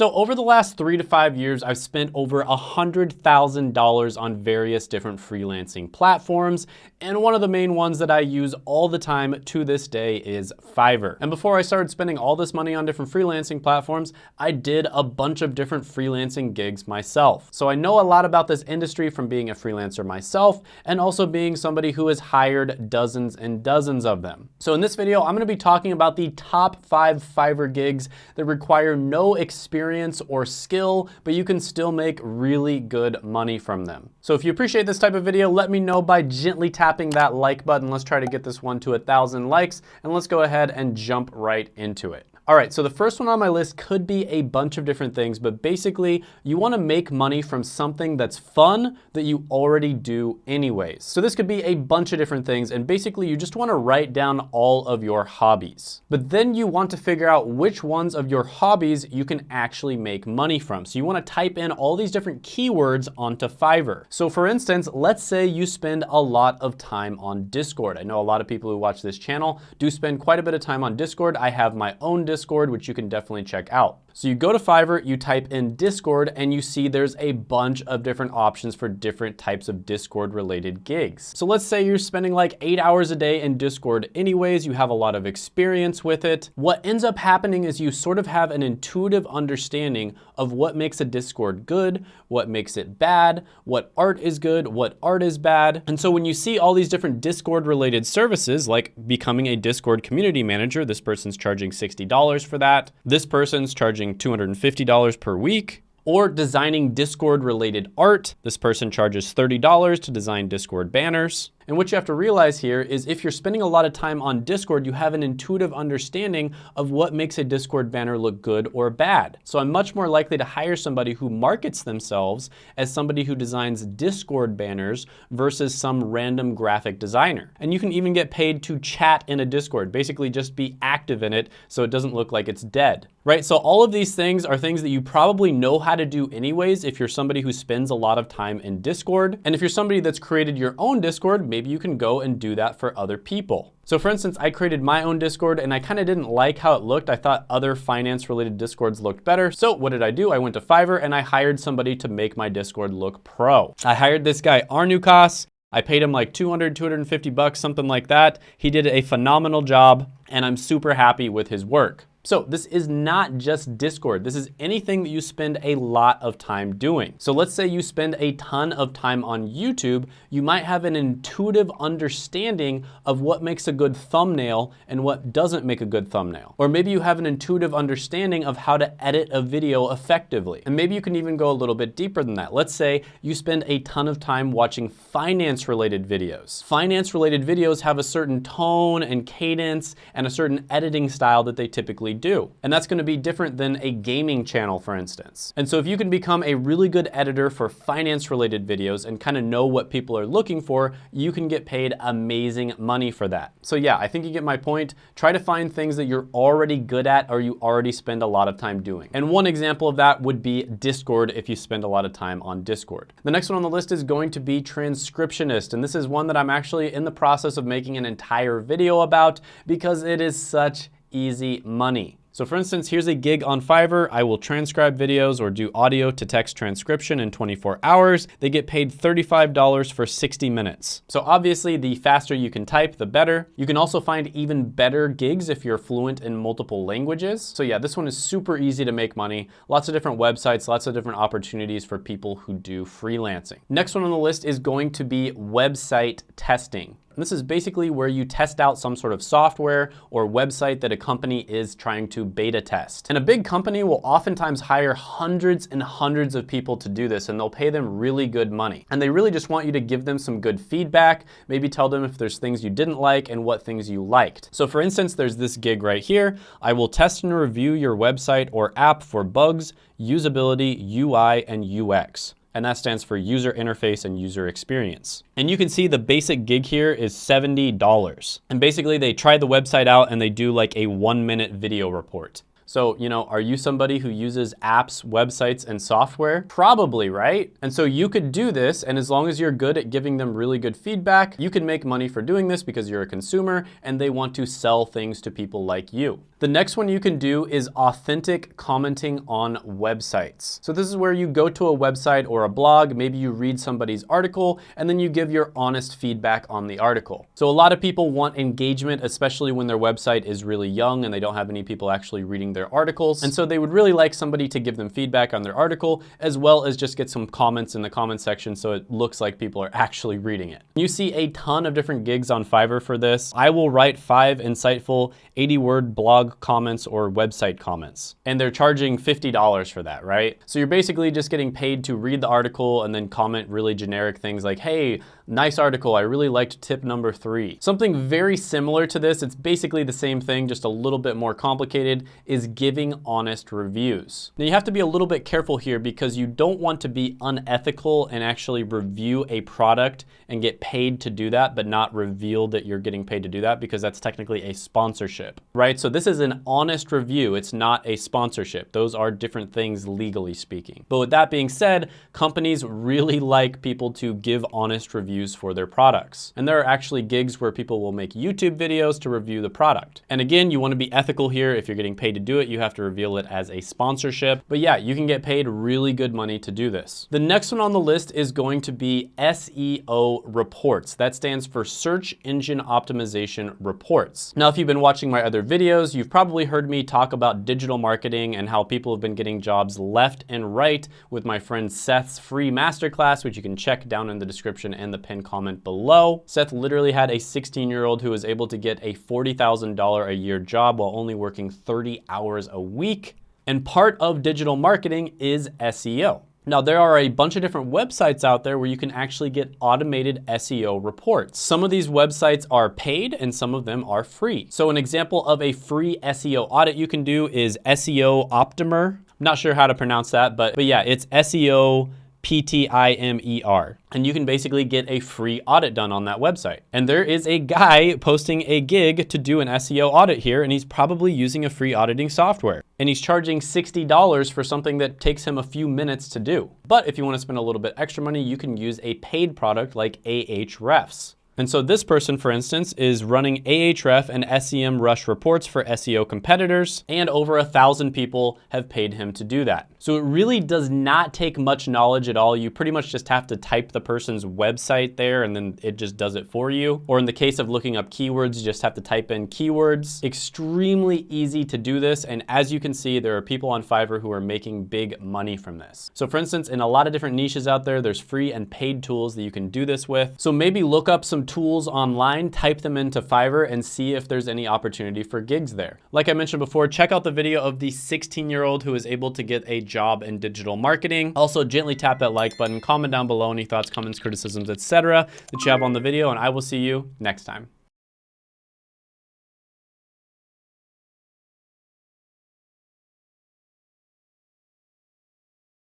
So over the last three to five years, I've spent over $100,000 on various different freelancing platforms. And one of the main ones that I use all the time to this day is Fiverr. And before I started spending all this money on different freelancing platforms, I did a bunch of different freelancing gigs myself. So I know a lot about this industry from being a freelancer myself and also being somebody who has hired dozens and dozens of them. So in this video, I'm gonna be talking about the top five Fiverr gigs that require no experience experience or skill, but you can still make really good money from them. So if you appreciate this type of video, let me know by gently tapping that like button. Let's try to get this one to a thousand likes and let's go ahead and jump right into it. All right, so the first one on my list could be a bunch of different things, but basically you wanna make money from something that's fun that you already do anyways. So this could be a bunch of different things, and basically you just wanna write down all of your hobbies. But then you want to figure out which ones of your hobbies you can actually make money from. So you wanna type in all these different keywords onto Fiverr. So for instance, let's say you spend a lot of time on Discord. I know a lot of people who watch this channel do spend quite a bit of time on Discord. I have my own Discord Discord, which you can definitely check out. So you go to Fiverr, you type in Discord, and you see there's a bunch of different options for different types of Discord related gigs. So let's say you're spending like eight hours a day in Discord anyways, you have a lot of experience with it. What ends up happening is you sort of have an intuitive understanding of what makes a Discord good, what makes it bad, what art is good, what art is bad. And so when you see all these different Discord related services, like becoming a Discord community manager, this person's charging $60 for that. This person's charging charging $250 per week or designing Discord related art. This person charges $30 to design Discord banners. And what you have to realize here is if you're spending a lot of time on Discord, you have an intuitive understanding of what makes a Discord banner look good or bad. So I'm much more likely to hire somebody who markets themselves as somebody who designs Discord banners versus some random graphic designer. And you can even get paid to chat in a Discord, basically just be active in it so it doesn't look like it's dead, right? So all of these things are things that you probably know how to do anyways if you're somebody who spends a lot of time in Discord. And if you're somebody that's created your own Discord, maybe you can go and do that for other people. So for instance, I created my own Discord and I kind of didn't like how it looked. I thought other finance related Discords looked better. So what did I do? I went to Fiverr and I hired somebody to make my Discord look pro. I hired this guy Arnukas. I paid him like 200, 250 bucks, something like that. He did a phenomenal job and I'm super happy with his work. So this is not just Discord. This is anything that you spend a lot of time doing. So let's say you spend a ton of time on YouTube, you might have an intuitive understanding of what makes a good thumbnail and what doesn't make a good thumbnail. Or maybe you have an intuitive understanding of how to edit a video effectively. And maybe you can even go a little bit deeper than that. Let's say you spend a ton of time watching finance related videos. Finance related videos have a certain tone and cadence and a certain editing style that they typically do. And that's gonna be different than a gaming channel, for instance. And so if you can become a really good editor for finance related videos and kind of know what people are looking for, you can get paid amazing money for that. So yeah, I think you get my point. Try to find things that you're already good at or you already spend a lot of time doing. And one example of that would be Discord if you spend a lot of time on Discord. The next one on the list is going to be transcriptionist. And this is one that I'm actually in the process of making an entire video about because it is such easy money. So for instance, here's a gig on Fiverr. I will transcribe videos or do audio to text transcription in 24 hours. They get paid $35 for 60 minutes. So obviously the faster you can type, the better. You can also find even better gigs if you're fluent in multiple languages. So yeah, this one is super easy to make money. Lots of different websites, lots of different opportunities for people who do freelancing. Next one on the list is going to be website testing. And this is basically where you test out some sort of software or website that a company is trying to beta test. And a big company will oftentimes hire hundreds and hundreds of people to do this and they'll pay them really good money. And they really just want you to give them some good feedback, maybe tell them if there's things you didn't like and what things you liked. So for instance, there's this gig right here. I will test and review your website or app for bugs, usability, UI, and UX and that stands for user interface and user experience. And you can see the basic gig here is $70. And basically they try the website out and they do like a one minute video report. So, you know, are you somebody who uses apps, websites, and software? Probably, right? And so you could do this, and as long as you're good at giving them really good feedback, you can make money for doing this because you're a consumer and they want to sell things to people like you. The next one you can do is authentic commenting on websites. So this is where you go to a website or a blog, maybe you read somebody's article, and then you give your honest feedback on the article. So a lot of people want engagement, especially when their website is really young and they don't have any people actually reading their articles. And so they would really like somebody to give them feedback on their article, as well as just get some comments in the comment section so it looks like people are actually reading it. You see a ton of different gigs on Fiverr for this. I will write five insightful 80 word blog comments or website comments. And they're charging $50 for that, right? So you're basically just getting paid to read the article and then comment really generic things like, hey, nice article, I really liked tip number three. Something very similar to this, it's basically the same thing, just a little bit more complicated, is giving honest reviews. Now you have to be a little bit careful here because you don't want to be unethical and actually review a product and get paid to do that, but not reveal that you're getting paid to do that because that's technically a sponsorship, right? So this is an honest review. It's not a sponsorship. Those are different things legally speaking. But with that being said, companies really like people to give honest reviews for their products. And there are actually gigs where people will make YouTube videos to review the product. And again, you wanna be ethical here. If you're getting paid to do it, you have to reveal it as a sponsorship. But yeah, you can get paid really good money to do this. The next one on the list is going to be SEO reports. That stands for Search Engine Optimization Reports. Now, if you've been watching my other videos, you've probably heard me talk about digital marketing and how people have been getting jobs left and right with my friend Seth's free masterclass, which you can check down in the description and the pinned comment below. Seth literally had a 16 year old who was able to get a $40,000 a year job while only working 30 hours a week. And part of digital marketing is SEO. Now, there are a bunch of different websites out there where you can actually get automated SEO reports. Some of these websites are paid and some of them are free. So an example of a free SEO audit you can do is SEO Optimer. I'm not sure how to pronounce that, but, but yeah, it's SEO P-T-I-M-E-R. And you can basically get a free audit done on that website. And there is a guy posting a gig to do an SEO audit here, and he's probably using a free auditing software. And he's charging $60 for something that takes him a few minutes to do. But if you wanna spend a little bit extra money, you can use a paid product like Ahrefs. And so this person, for instance, is running Ahref and SEMrush reports for SEO competitors, and over a thousand people have paid him to do that. So it really does not take much knowledge at all. You pretty much just have to type the person's website there and then it just does it for you. Or in the case of looking up keywords, you just have to type in keywords. Extremely easy to do this. And as you can see, there are people on Fiverr who are making big money from this. So for instance, in a lot of different niches out there, there's free and paid tools that you can do this with. So maybe look up some tools online, type them into Fiverr and see if there's any opportunity for gigs there. Like I mentioned before, check out the video of the 16 year old who is able to get a job in digital marketing. Also gently tap that like button, comment down below any thoughts, comments, criticisms, etc. that you have on the video and I will see you next time.